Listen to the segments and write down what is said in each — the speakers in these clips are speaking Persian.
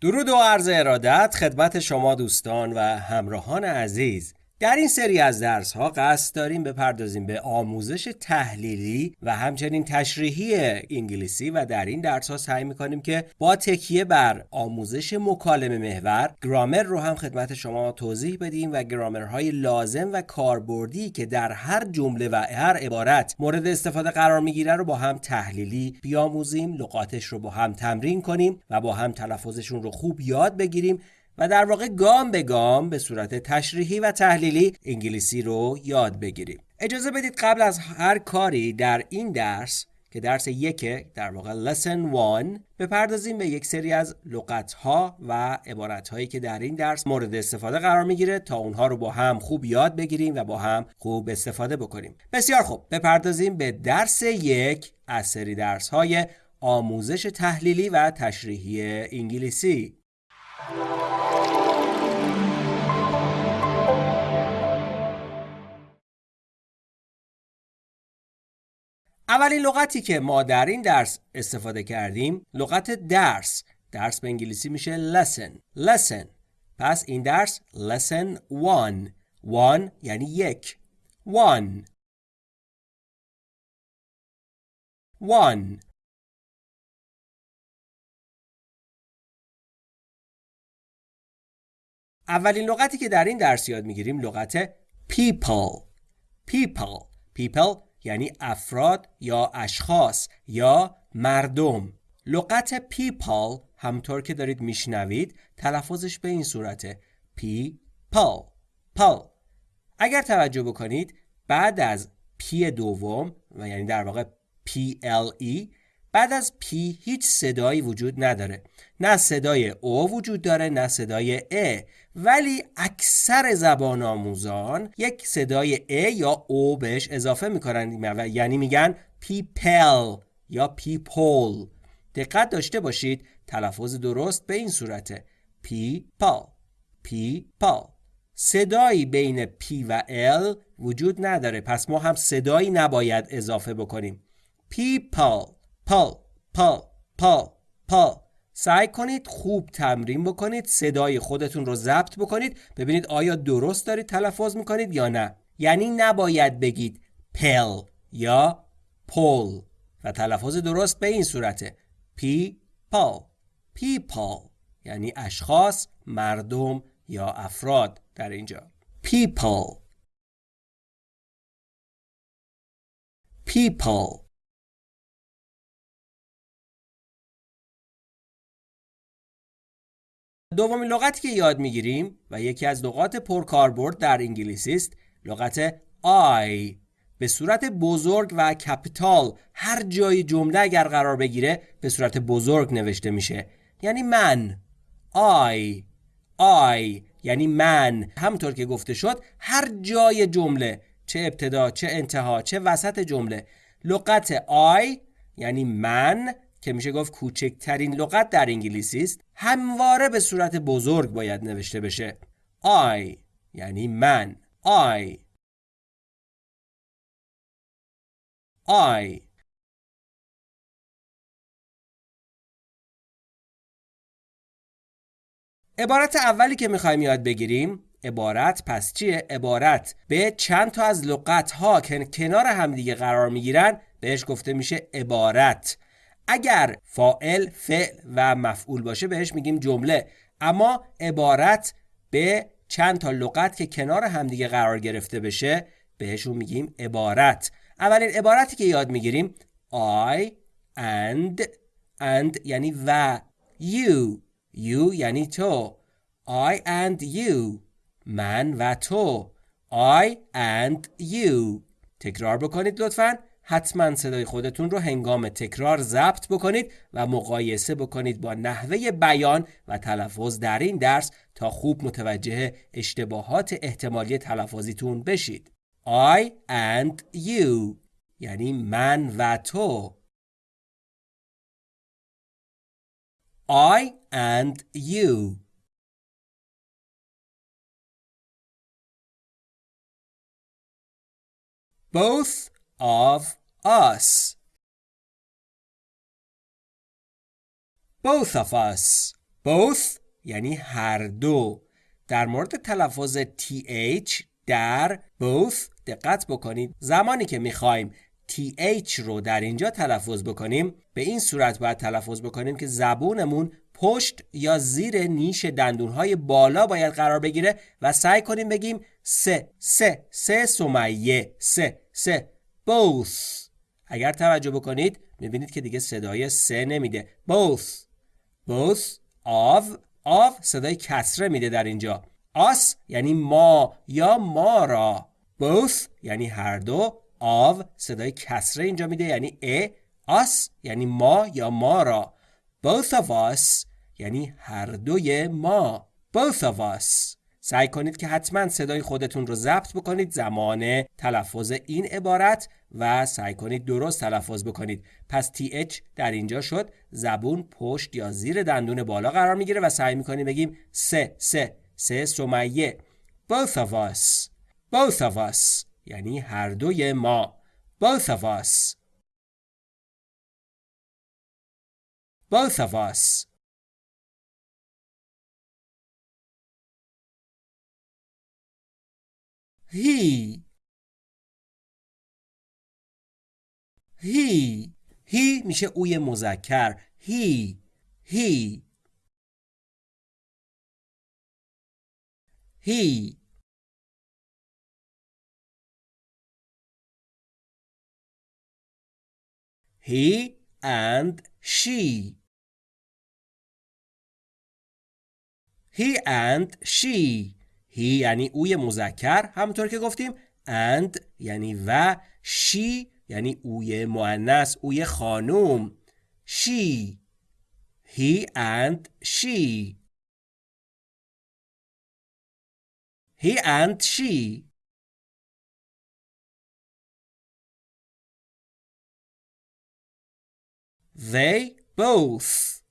درود و عرض ارادت خدمت شما دوستان و همراهان عزیز. در این سری از درس ها قصد داریم بپردازیم به آموزش تحلیلی و همچنین تشریحی انگلیسی و در این درس ها سعی می‌کنیم که با تکیه بر آموزش مکالمه محور گرامر رو هم خدمت شما توضیح بدیم و گرامرهای لازم و کاربردی که در هر جمله و هر عبارت مورد استفاده قرار می‌گیره رو با هم تحلیلی بیاموزیم لغاتش رو با هم تمرین کنیم و با هم تلفظشون رو خوب یاد بگیریم و در واقع گام به گام به صورت تشریحی و تحلیلی انگلیسی رو یاد بگیریم. اجازه بدید قبل از هر کاری در این درس که درس یک در واقع lesson 1 بپردازیم به یک سری از لغت ها و عبارت هایی که در این درس مورد استفاده قرار می‌گیره تا اونها رو با هم خوب یاد بگیریم و با هم خوب استفاده بکنیم. بسیار خوب. بپردازیم به درس یک از سری درس های آموزش تحلیلی و تشریحی انگلیسی. اولین لغتی که ما در این درس استفاده کردیم لغت درس. درس به انگلیسی میشه lesson. Lesson. پس این درس lesson one. One یعنی یک. One. One. اولین لغتی که در این درس یاد می‌گیریم لغت people. People. People یعنی افراد یا اشخاص یا مردم. لغت people همطور که دارید میشنوید تلفظش به این صورته. people پال. اگر توجه بکنید بعد از P دوم و یعنی در واقع PLE بعد از P هیچ صدایی وجود نداره. نه صدای او وجود داره نه صدای ا ولی اکثر زبان آموزان یک صدای ا یا او بهش اضافه می‌کنن. یعنی میگن people یا people دقت داشته باشید. تلفظ درست به این صورته. people people صدایی بین P و L وجود نداره. پس ما هم صدایی نباید اضافه بکنیم. people. پا پا پا پا سعی کنید خوب تمرین بکنید صدای خودتون رو ضبط بکنید ببینید آیا درست دارید تلفظ می‌کنید یا نه. یعنی نباید بگید پل یا پول. و تلفظ درست به این صورته. پی پا پی پا یعنی اشخاص مردم یا افراد در اینجا. people people دومین لغتی که یاد می‌گیریم و یکی از لغات پرکاربرد در انگلیسی است لغت I. به صورت بزرگ و کپیتال هر جای جمله اگر قرار بگیره به صورت بزرگ نوشته میشه. یعنی من. I. I. یعنی من. همطور که گفته شد هر جای جمله چه ابتدا چه انتها چه وسط جمله. لغت I یعنی من. که میشه گفت کوچکترین لغت در انگلیسی است همواره به صورت بزرگ باید نوشته بشه. I یعنی من. I I عبارت اولی که می‌خوایم یاد بگیریم عبارت پس چیه؟ عبارت به چند تا از لغت ها که کنار همدیگه قرار می‌گیرن بهش گفته میشه عبارت. اگر فائل فعل و مفعول باشه بهش میگیم جمله. اما عبارت به چند تا لغت که کنار همدیگه قرار گرفته بشه بهشون میگیم عبارت. اولین عبارتی که یاد می‌گیریم I and and یعنی و. You you یعنی تو. I and you من و تو. I and you. تکرار بکنید لطفاً. حتما صدای خودتون رو هنگام تکرار ضبط بکنید و مقایسه بکنید با نحوه بیان و تلفظ در این درس تا خوب متوجه اشتباهات احتمالی تلفظیتون بشید. I and you یعنی من و تو. I and you both of us. Both of us. both یعنی هر دو در مورد تلفظ th در both دقت بکنید زمانی که می‌خوایم th رو در اینجا تلفظ بکنیم به این صورت باید تلفظ بکنیم که زبونمون پشت یا زیر نیش دندونهای بالا باید قرار بگیره و سعی کنیم بگیم سه سه سه سمیه سه سه both. اگر توجه بکنید می‌بینید که دیگه صدای سه نمیده. Both. Both of. Of صدای کسره میده در اینجا. Us یعنی ما یا ما را. Both یعنی هر دو. Of صدای کسره اینجا میده یعنی ا us یعنی ما یا ما را. Both of us یعنی هر دوی ما. Both of us. سعی کنید که حتما صدای خودتون رو ضبط بکنید زمان تلفظ این عبارت و سعی کنید درست تلفظ بکنید. پس th در اینجا شد زبون پشت یا زیر دندون بالا قرار می‌گیره و سعی می‌کنیم بگیم سه سه سه سمیه. Both of us. Both of us. یعنی هر دوی ما. Both of us. Both of us. He he he میشه اوی مذکر he he he he and she he and she he یعنی اوی مذکر همونطور که گفتیم and یعنی و she یعنی اوی مؤنث اوی خانوم. She he and she. He and she. They both.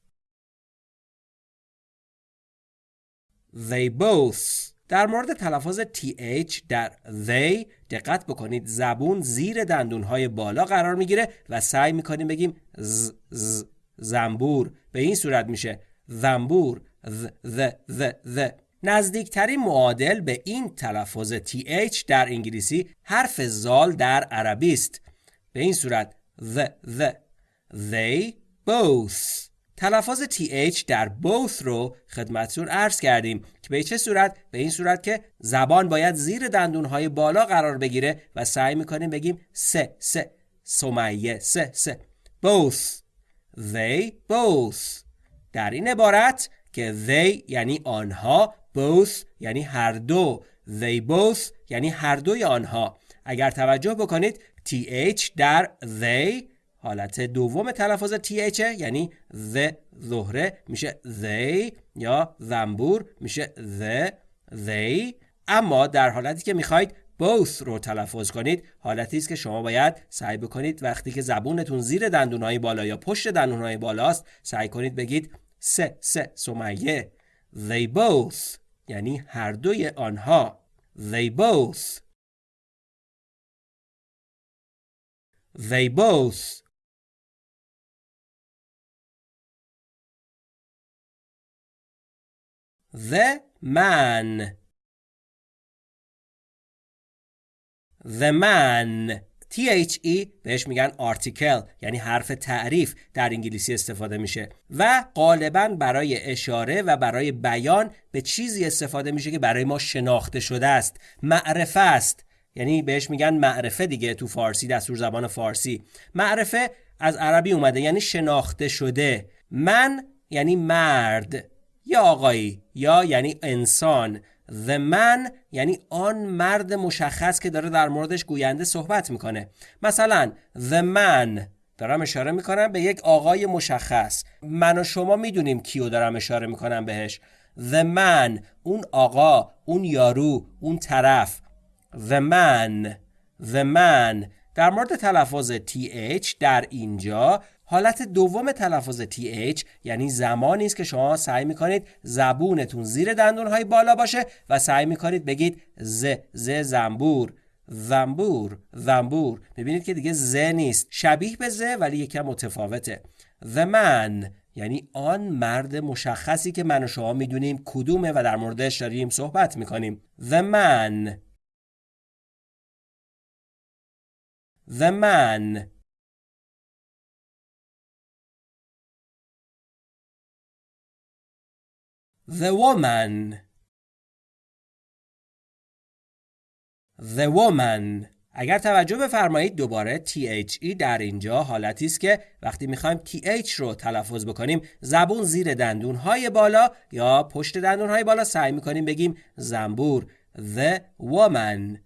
They both. در مورد تلفظ th در they دقت بکنید. زبون زیر دندونهای بالا قرار می‌گیره و سعی می‌کنیم بگیم ز, ز زنبور. به این صورت میشه. زنبور ذ ذ ذ ذ نزدیکترین معادل به این تلفظ th در انگلیسی حرف زال در عربی است. به این صورت the the they both. تلفظ th در both رو خدمتتون عرض کردیم. که به چه صورت؟ به این صورت که زبان باید زیر دندونهای بالا قرار بگیره و سعی می‌کنیم بگیم سه سه. سمیه سه سه. Both. They both. در این عبارت که they یعنی آنها both یعنی هر دو. They both یعنی هر دوی آنها. اگر توجه بکنید th در they حالت دوم تلفظ th یعنی the ظهره میشه they یا زنبور میشه the they اما در حالتی که می‌خواید both رو تلفظ کنید حالتی است که شما باید سعی بکنید وقتی که زبونتون زیر دندونهای بالا یا پشت دندونهای بالاست سعی کنید بگید سه سه سمیه. They both یعنی هر دوی آنها. They both. They both. The man. The man. THE بهش میگن آرتیکل یعنی حرف تعریف در انگلیسی استفاده میشه. و غالبا برای اشاره و برای بیان به چیزی استفاده میشه که برای ما شناخته شده است. معرفه است. یعنی بهش میگن معرفه دیگه تو فارسی دستور زبان فارسی. معرفه از عربی اومده یعنی شناخته شده. من یعنی مرد. یا آقایی یا یعنی انسان. The man یعنی آن مرد مشخص که داره در موردش گوینده صحبت می‌کنه. مثلا The man. دارم اشاره می‌کنم به یک آقای مشخص. من و شما می‌دونیم کیو دارم اشاره می‌کنم بهش. The man. اون آقا اون یارو اون طرف. The man. The man. در مورد تلفظ TH در اینجا حالت دوم تلفظ TH یعنی زمانی است که شما سعی می‌کنید زبونتون زیر دندونهای بالا باشه و سعی می‌کنید بگید ز ز زنبور. زنبور زنبور. ببینید که دیگه ز نیست. شبیه به ز ولی یکم متفاوته. The man یعنی آن مرد مشخصی که من و شما می‌دونیم کدومه و در موردش داریم صحبت می‌کنیم. The man. The man. The woman. The woman. اگر توجه بفرمایید دوباره THE در اینجا حالتی است که وقتی می‌خوایم TH رو تلفظ بکنیم زبون زیر دندون های بالا یا پشت دندون های بالا سعی می‌کنیم بگیم زنبور. The woman.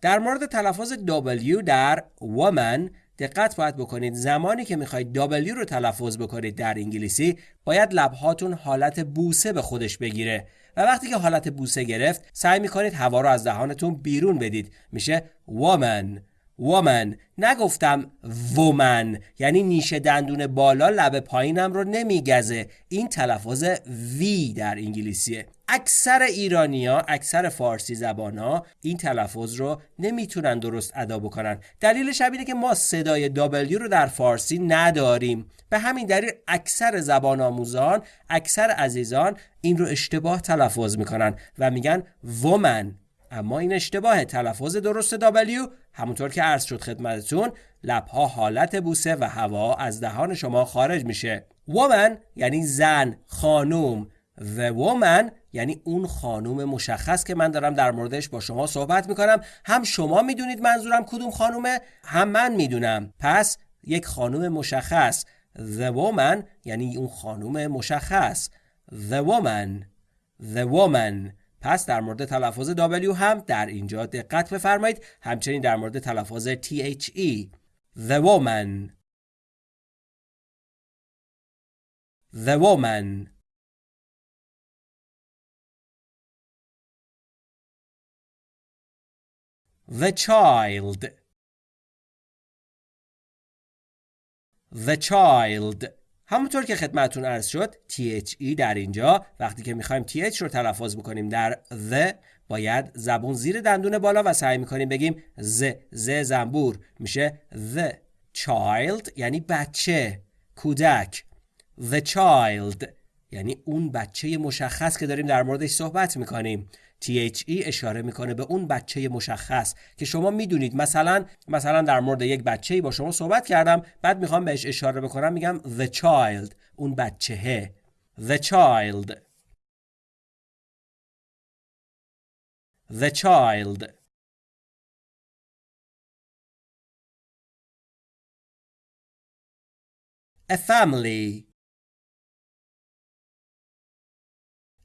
در مورد تلفظ W در woman دقت باید بکنید. زمانی که می‌خواید W رو تلفظ بکنید در انگلیسی باید لبهاتون حالت بوسه به خودش بگیره. و وقتی که حالت بوسه گرفت سعی می‌کنید هوا رو از دهانتون بیرون بدید. میشه woman. Woman. نگفتم woman یعنی نیش دندون بالا لب پایینم رو نمیگزه. این تلفظ وی در انگلیسیه. اکثر ایرانیا اکثر فارسی زبان ها این تلفظ رو نمی‌تونن درست ادا بکنن. دلیلش اینه که ما صدای W رو در فارسی نداریم. به همین دلیل اکثر زبان آموزان اکثر عزیزان این رو اشتباه تلفظ می‌کنن و میگن ومن اما این اشتباه تلفظ درست W همونطور که عرض شد خدمتتون لبها حالت بوسه و هوا از دهان شما خارج میشه. woman یعنی زن خانوم. The woman یعنی اون خانوم مشخص که من دارم در موردش با شما صحبت می‌کنم. هم شما می‌دونید منظورم کدوم خانومه هم من می‌دونم. پس یک خانوم مشخص. The woman یعنی اون خانوم مشخص. The woman. The woman. پس در مورد تلفظ W هم در اینجا دقت بفرمایید. همچنین در مورد تلفظ THE The woman. The woman. The child. The child. همونطور که خدمتون عرض شد THE در اینجا. وقتی که می‌خوایم TH رو تلفظ بکنیم در the باید زبون زیر دندون بالا و سعی می‌کنیم بگیم ز ز زنبور. میشه the child یعنی بچه کودک. The child. یعنی اون بچه مشخص که داریم در موردش صحبت می‌کنیم. THE اشاره می‌کنه به اون بچه مشخص که شما می‌دونید. مثلا مثلا در مورد یک بچه‌ای با شما صحبت کردم. بعد می‌خوام بهش اشاره بکنم. میگم the child. اون بچهه. The child. The child. A family.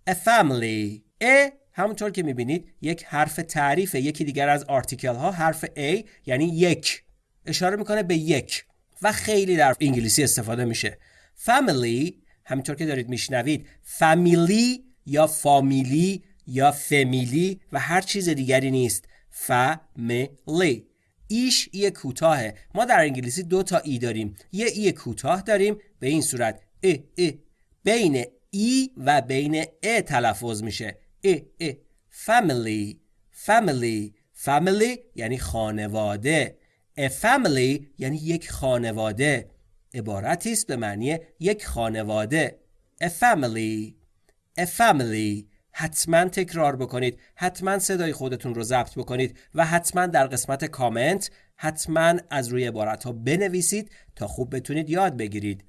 A family. A همونطور که می‌بینید یک حرف تعریف یکی دیگر از آرتیکل ها حرف A یعنی یک. اشاره می‌کنه به یک. و خیلی در انگلیسی استفاده میشه. Family همینطور که دارید میشنوید فامیلی یا فامیلی یا فامیلی و هر چیز دیگری نیست. فامیلی ایش ای کوتاهه. ما در انگلیسی دو تا ای داریم. یه ای کوتاه داریم. به این صورت. ای ای بین ای و بین ا تلفظ میشه. ای ای family family family یعنی خانواده. A family یعنی یک خانواده. عبارتی است به معنی یک خانواده. A family a family. حتما تکرار بکنید. حتما صدای خودتون رو ضبط بکنید و حتما در قسمت کامنت حتما از روی عبارت ها بنویسید تا خوب بتونید یاد بگیرید.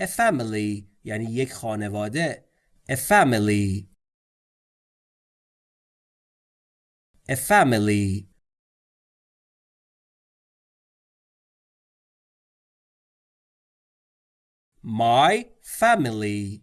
A family یعنی یک خانواده a family a family my family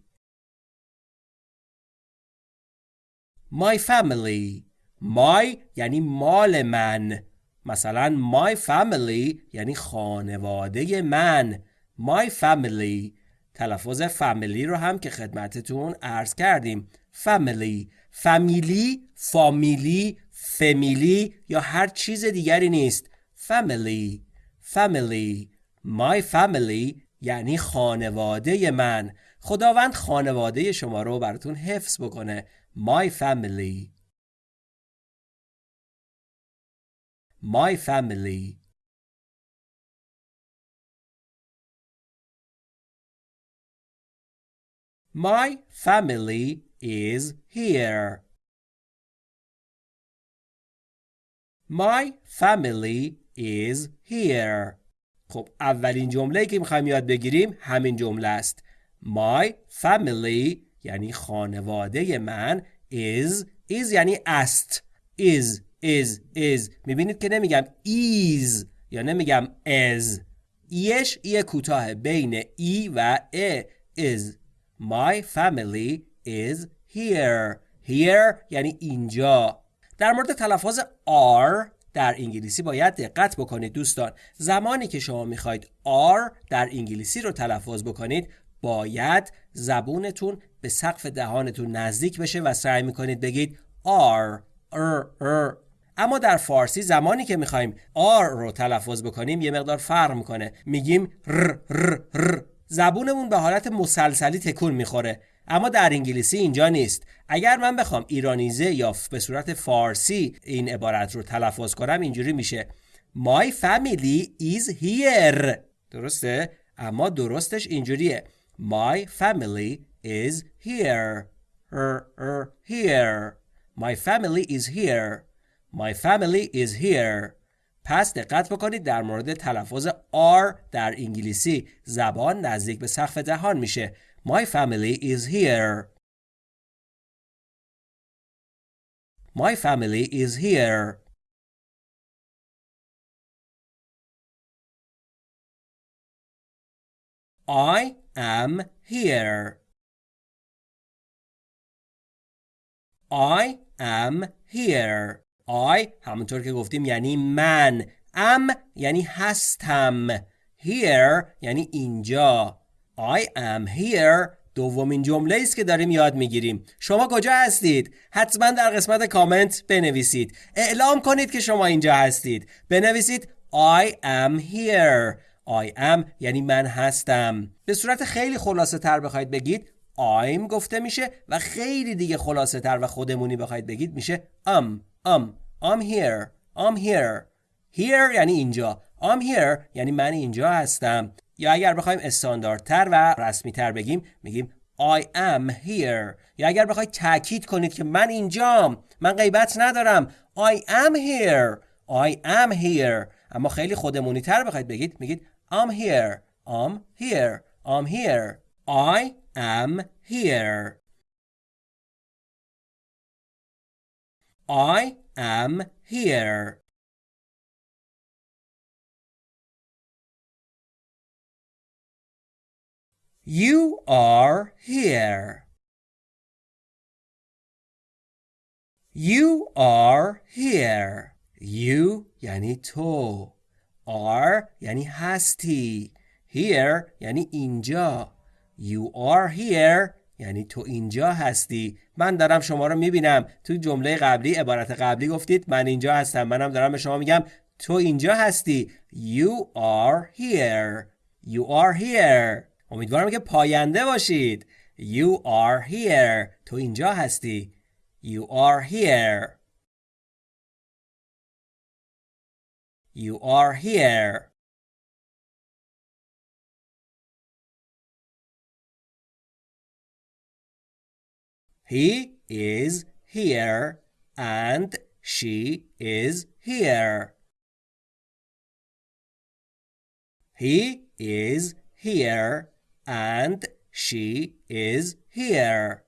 my family my یعنی مال من مثلا my family یعنی خانواده من my family تلفظ فامیلی رو هم که خدمتتون عرض کردیم. فامیلی فامیلی فامیلی فامیلی یا هر چیز دیگری نیست. Family family my family یعنی خانواده من. خداوند خانواده شما رو براتون حفظ بکنه. My family. My family. My family is here. My family is here. خب اولین جمله که می‌خوایم یاد بگیریم همین جمله است. My family یعنی خانواده من is is یعنی است is is is می‌بینید که نمیگم is یا نمیگم as ایش ای کوتاه بین ای و ا is My family is here. Here یعنی اینجا. در مورد تلفظ R در انگلیسی باید دقت بکنید دوستان. زمانی که شما می‌خواید R در انگلیسی رو تلفظ بکنید باید زبونتون به سقف دهانتون نزدیک بشه و سعی می‌کنید بگید R R R اما در فارسی زمانی که می‌خوایم R رو تلفظ بکنیم یه مقدار فرق می‌کنه. میگیم ر ر ر زبونمون به حالت مسلسلی تکون می‌خوره. اما در انگلیسی اینجا نیست. اگر من بخوام ایرانیزه یا به صورت فارسی این عبارت رو تلفظ کنم اینجوری میشه. My family is here. درسته؟ اما درستش اینجوریه. My family is here. Er, er, here. My family is here. My family is here. پس دقت بکنید در مورد تلفظ R در انگلیسی زبان نزدیک به سقف دهان میشه My family is here. My family is here. I am here. I am here. I همونطور که گفتیم یعنی من. am یعنی هستم. Here یعنی اینجا. I am here. دومین جمله است که داریم یاد می‌گیریم. شما کجا هستید؟ حتما در قسمت کامنت بنویسید. اعلام کنید که شما اینجا هستید. بنویسید I am here. I am یعنی من هستم. به صورت خیلی خلاصه تر بخواید بگید I'm گفته میشه و خیلی دیگه خلاصه تر و خودمونی بخواید بگید میشه am. Am. I'm here. I'm here. Here یعنی اینجا. I'm here یعنی من اینجا هستم. یا اگر بخوایم استانداردتر و رسمی تر بگیم میگیم I am here. یا اگر بخواید تاکید کنید که من اینجام من غیبت ندارم. I am here. I am here. اما خیلی خودمونی تر بخواید بگید میگید I'm here. I'm here. I'm here. I am here. I am here You are here. You are here. You یعنی تو. Are یعنی هستی. Here یعنی اینجا. You are here یعنی تو اینجا هستی. من دارم شما رو می‌بینم. تو جمله قبلی عبارت قبلی گفتید من اینجا هستم. منم دارم به شما میگم تو اینجا هستی. You are here. You are here. امیدوارم که پاینده باشید You are here تو اینجا هستی You are here You are here He is here and she is here. He is here and she is here.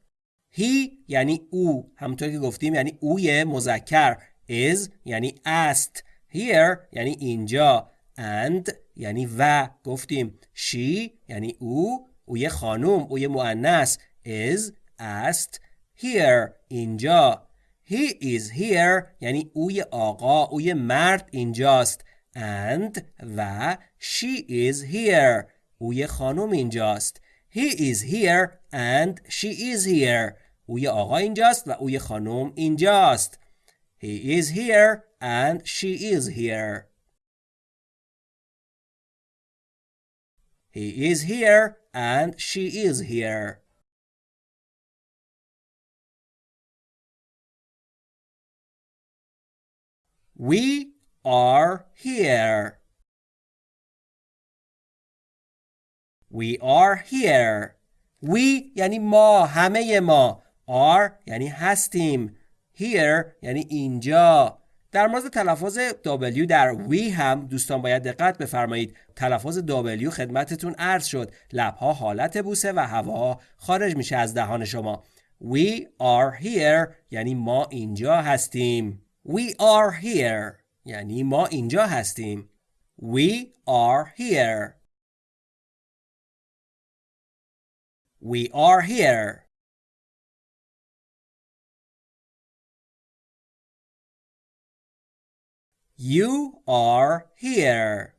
He یعنی او. همونطور که گفتیم یعنی اوی مذکر. Is یعنی است. Here یعنی اینجا. And یعنی و. گفتیم. She یعنی او. اوی خانوم اوی مؤنث. Is است here اینجا he is here یعنی اوی آقا اوی مرد اینجاست and و she is here او خانم اینجاست He is here and she is here او آقا اینجاست و او خانم اینجاست He is here and she is here He is here and she is here We are here. We are here. we یعنی ما همه ما. Are یعنی هستیم. Here یعنی اینجا. در مورد تلفظ W در we هم دوستان باید دقت بفرمایید. تلفظ W خدمتتون عرض شد. لبها حالت بوسه و هوا خارج میشه از دهان شما. We are here یعنی ما اینجا هستیم. We are here. یعنی ما اینجا هستیم. We are here. We are here. You are here.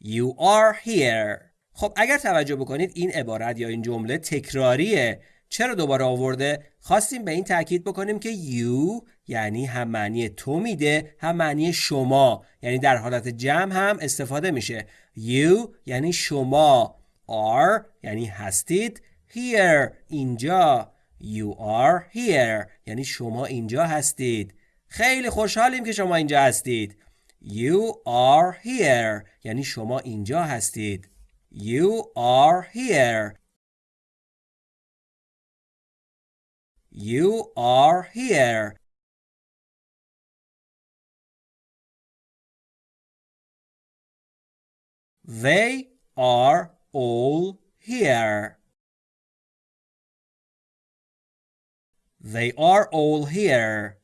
You are here. خب اگر توجه بکنید این عبارت یا این جمله تکراریه. چرا دوباره آورده؟ خواستیم به این تاکید بکنیم که you یعنی هم معنی تو میده هم معنی شما. یعنی در حالت جمع هم استفاده میشه. you یعنی شما. are یعنی هستید. here اینجا. You are here یعنی شما اینجا هستید. خیلی خوشحالیم که شما اینجا هستید. You are here یعنی شما اینجا هستید. You are here. You are here. They are all here. They are all here.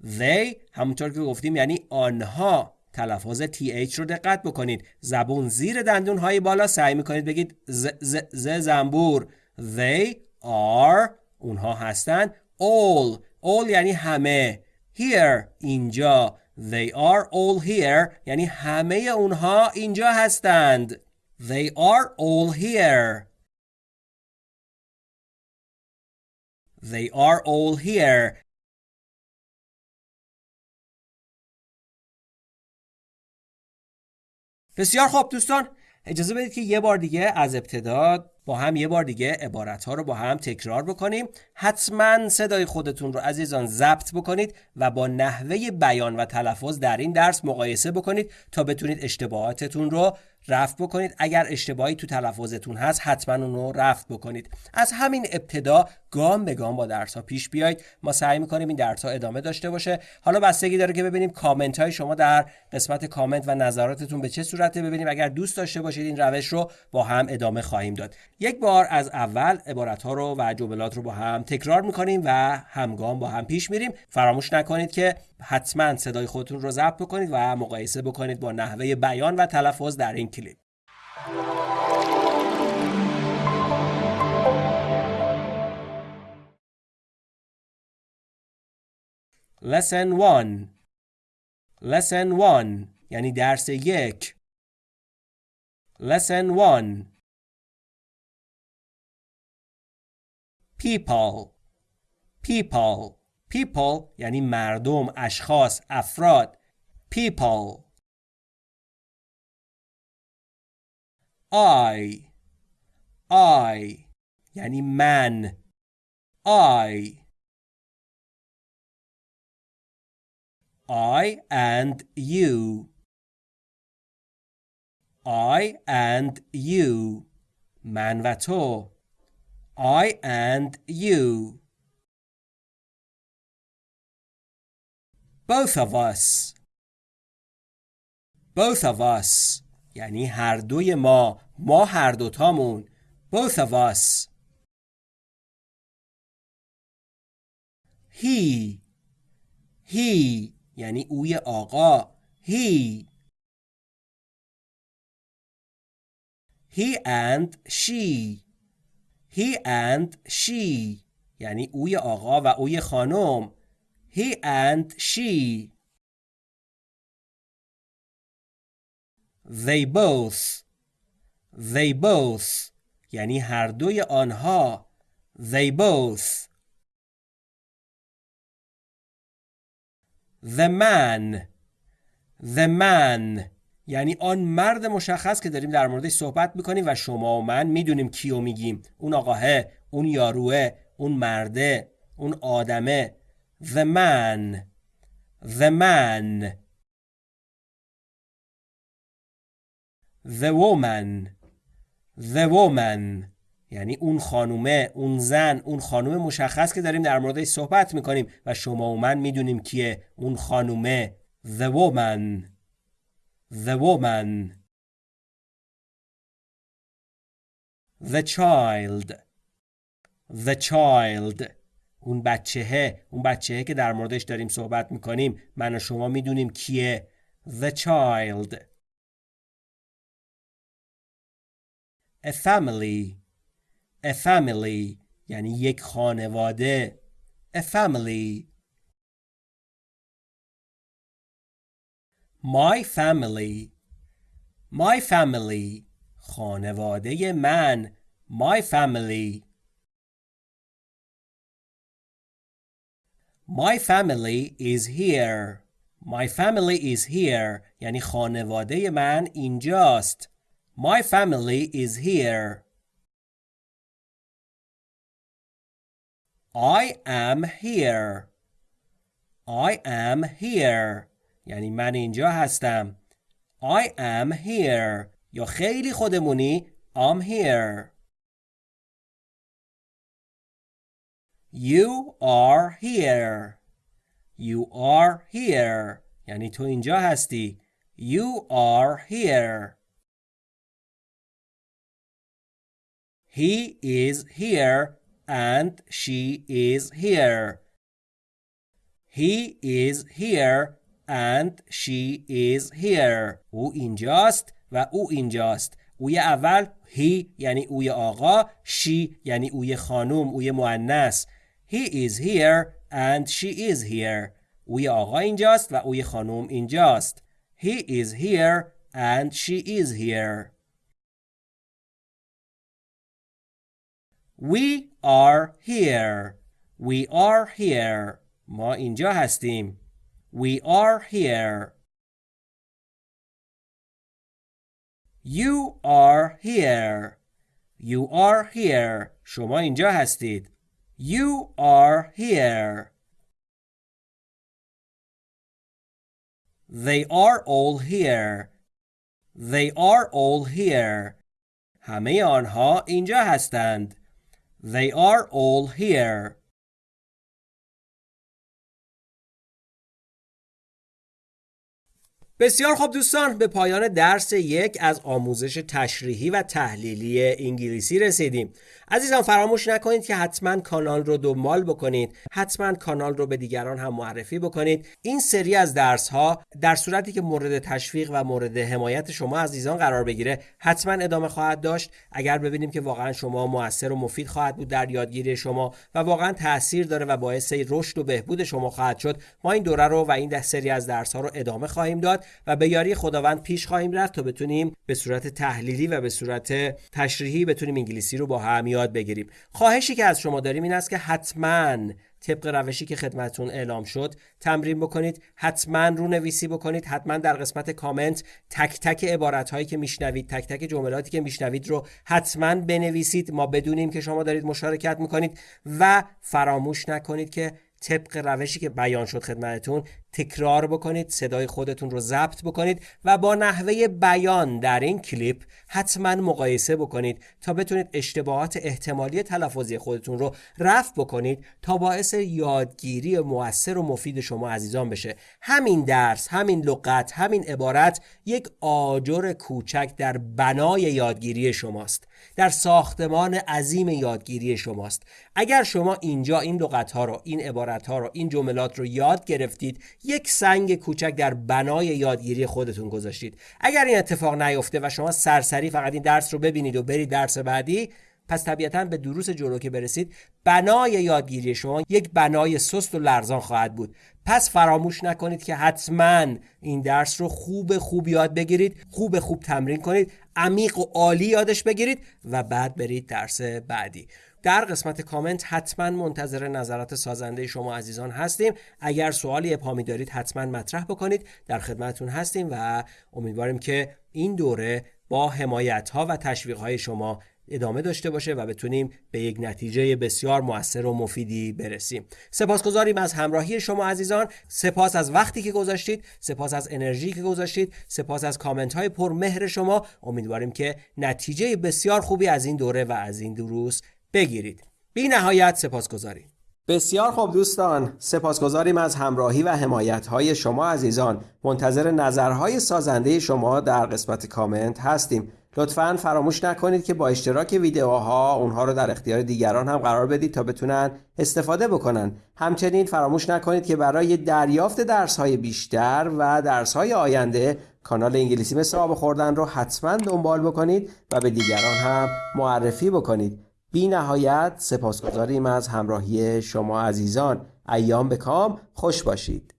They همونطور که گفتیم یعنی آنها. تلفظ TH رو دقت بکنید. زبون زیر دندون های بالا سعی می‌کنید بگید ز, ز, ز زنبور. They are اونها هستند. All. All یعنی همه. Here اینجا. They are all here. یعنی همه اونها اینجا هستند. They are all here. They are all here. بسیار خوب دوستان. اجازه بدید که یه بار دیگه از ابتدا با هم یه بار دیگه عبارت ها رو با هم تکرار بکنیم. حتما صدای خودتون رو عزیزان ضبط بکنید و با نحوه بیان و تلفظ در این درس مقایسه بکنید تا بتونید اشتباهاتتون رو رفت بکنید. اگر اشتباهی تو تلفظتون هست حتما اون رو رفت بکنید. از همین ابتدا گام به گام با درس ها پیش بیاید ما سعی می‌کنیم این درس ها ادامه داشته باشه. حالا بستگی داره که ببینیم کامنت های شما در قسمت کامنت و نظراتتون به چه صورته ببینیم. اگر دوست داشته باشید این روش رو با هم ادامه خواهیم داد. یک بار از اول عبارت ها رو و جملات رو با هم تکرار می‌کنیم و همگام با هم پیش میریم. فراموش نکنید که حتما صدای خودتون رو ضبط بکنید و مقایسه بکنید با نحوه بیان و تلفظ در این کلیپ. Lesson 1 Lesson 1 یعنی درس یک. Lesson 1 People. People. People یعنی مردم، اشخاص، افراد People I I یعنی من I I and you I and you من و تو I and you Both of us. Both of us. یعنی هر دوی ما. ما هر دوتامون. Both of us. He. He. یعنی اوی آقا. He. He and she. He and she. یعنی اوی آقا و اوی خانم. He and she. They both. They both. یعنی هر دوی آنها. They both. The man. The man. یعنی آن مرد مشخص که داریم در موردش صحبت می‌کنیم و شما و من می‌دونیم کیو میگیم. اون آقاه اون یاروه اون مرده اون آدمه. The man. The man. The woman. The woman. یعنی اون خانومه اون زن اون خانوم مشخص که داریم در موردش صحبت می‌کنیم و شما و من می‌دونیم کیه اون خانومه. The woman. The woman. The child. The child. اون بچهه اون بچهه که در موردش داریم صحبت می‌کنیم من و شما می‌دونیم کیه؟ The child. A family. A family. یعنی یک خانواده. A family. My family. My family. خانواده من. My family. My family is here. My family is here. یعنی خانواده من اینجاست. My family is here. I am here. I am here. یعنی من اینجا هستم. I am here. یا خیلی خودمونی I'm here. You are here. You are here. یعنی تو اینجا هستی. You are here. He is here and she is here. He is here and she is here. او اینجاست و او اینجاست. اوی اول هی یعنی اوی آقا شی یعنی اوی خانوم اوی مؤنث He is here and she is here. اوی آقا اینجاست و اوی خانوم اینجاست. He is here and she is here. We are here. We are here. ما اینجا هستیم. We are here. You are here. You are here. شما اینجا هستید. You are here. They are all here. They are all here. همه آنها اینجا هستند. They are all here. بسیار خوب دوستان به پایان درس یک از آموزش تشریحی و تحلیلی انگلیسی رسیدیم عزیزان فراموش نکنید که حتما کانال رو دنبال بکنید حتما کانال رو به دیگران هم معرفی بکنید. این سری از درس ها در صورتی که مورد تشویق و مورد حمایت شما عزیزان قرار بگیره حتما ادامه خواهد داشت. اگر ببینیم که واقعا شما موثر و مفید خواهد بود در یادگیری شما و واقعا تاثیر داره و باعث رشد و بهبود شما خواهد شد ما این دوره رو و این سری از درس ها رو ادامه خواهیم داد و به یاری خداوند پیش خواهیم رفت تا بتونیم به صورت تحلیلی و به صورت تشریحی بتونیم انگلیسی رو با هم یاد بگیریم. خواهشی که از شما داریم این است که حتما طبق روشی که خدمتون اعلام شد تمرین بکنید حتما رو نویسی بکنید حتما در قسمت کامنت تک تک عبارت هایی که میشنوید تک تک جملاتی که میشنوید رو حتما بنویسید. ما بدونیم که شما دارید مشارکت می‌کنید و فراموش نکنید که طبق روشی که بیان شد خدمتتون تکرار بکنید صدای خودتون رو ضبط بکنید و با نحوه بیان در این کلیپ حتما مقایسه بکنید تا بتونید اشتباهات احتمالی تلفظی خودتون رو رفع بکنید تا باعث یادگیری موثر و مفید شما عزیزان بشه. همین درس همین لغت همین عبارت یک آجر کوچک در بنای یادگیری شماست. در ساختمان عظیم یادگیری شماست. اگر شما اینجا این لغت ها رو این عبارت ها رو این جملات رو یاد گرفتید یک سنگ کوچک در بنای یادگیری خودتون گذاشتید. اگر این اتفاق نیفته و شما سرسری فقط این درس رو ببینید و برید درس بعدی پس طبیعتا به دروس جلو که برسید بنای یادگیری شما یک بنای سست و لرزان خواهد بود. پس فراموش نکنید که حتما این درس رو خوب خوب یاد بگیرید خوب خوب تمرین کنید عمیق و عالی یادش بگیرید و بعد برید درس بعدی. در قسمت کامنت حتما منتظر نظرات سازنده شما عزیزان هستیم. اگر سوالی ابهامی دارید حتما مطرح بکنید. در خدمتون هستیم و امیدواریم که این دوره با حمایت ها و تشویق های شما ادامه داشته باشه و بتونیم به یک نتیجه بسیار موثر و مفیدی برسیم. سپاسگزاریم از همراهی شما عزیزان. سپاس از وقتی که گذاشتید. سپاس از انرژی که گذاشتید. سپاس از کامنت های پرمهر شما. امیدواریم که نتیجه بسیار خوبی از این دوره و از این دروس بگیرید. بی نهایت سپاسگزاریم. بسیار خوب دوستان. سپاسگزاریم از همراهی و حمایت های شما عزیزان. منتظر نظرهای سازنده شما در قسمت کامنت هستیم. لطفا فراموش نکنید که با اشتراک ویدیوها اونها رو در اختیار دیگران هم قرار بدید تا بتونن استفاده بکنن. همچنین فراموش نکنید که برای دریافت درس های بیشتر و درس های آینده کانال انگلیسی مثل آب خوردن رو حتما دنبال بکنید و به دیگران هم معرفی بکنید. بی نهایت سپاسگزاریم از همراهی شما عزیزان. ایام به کام. خوش باشید.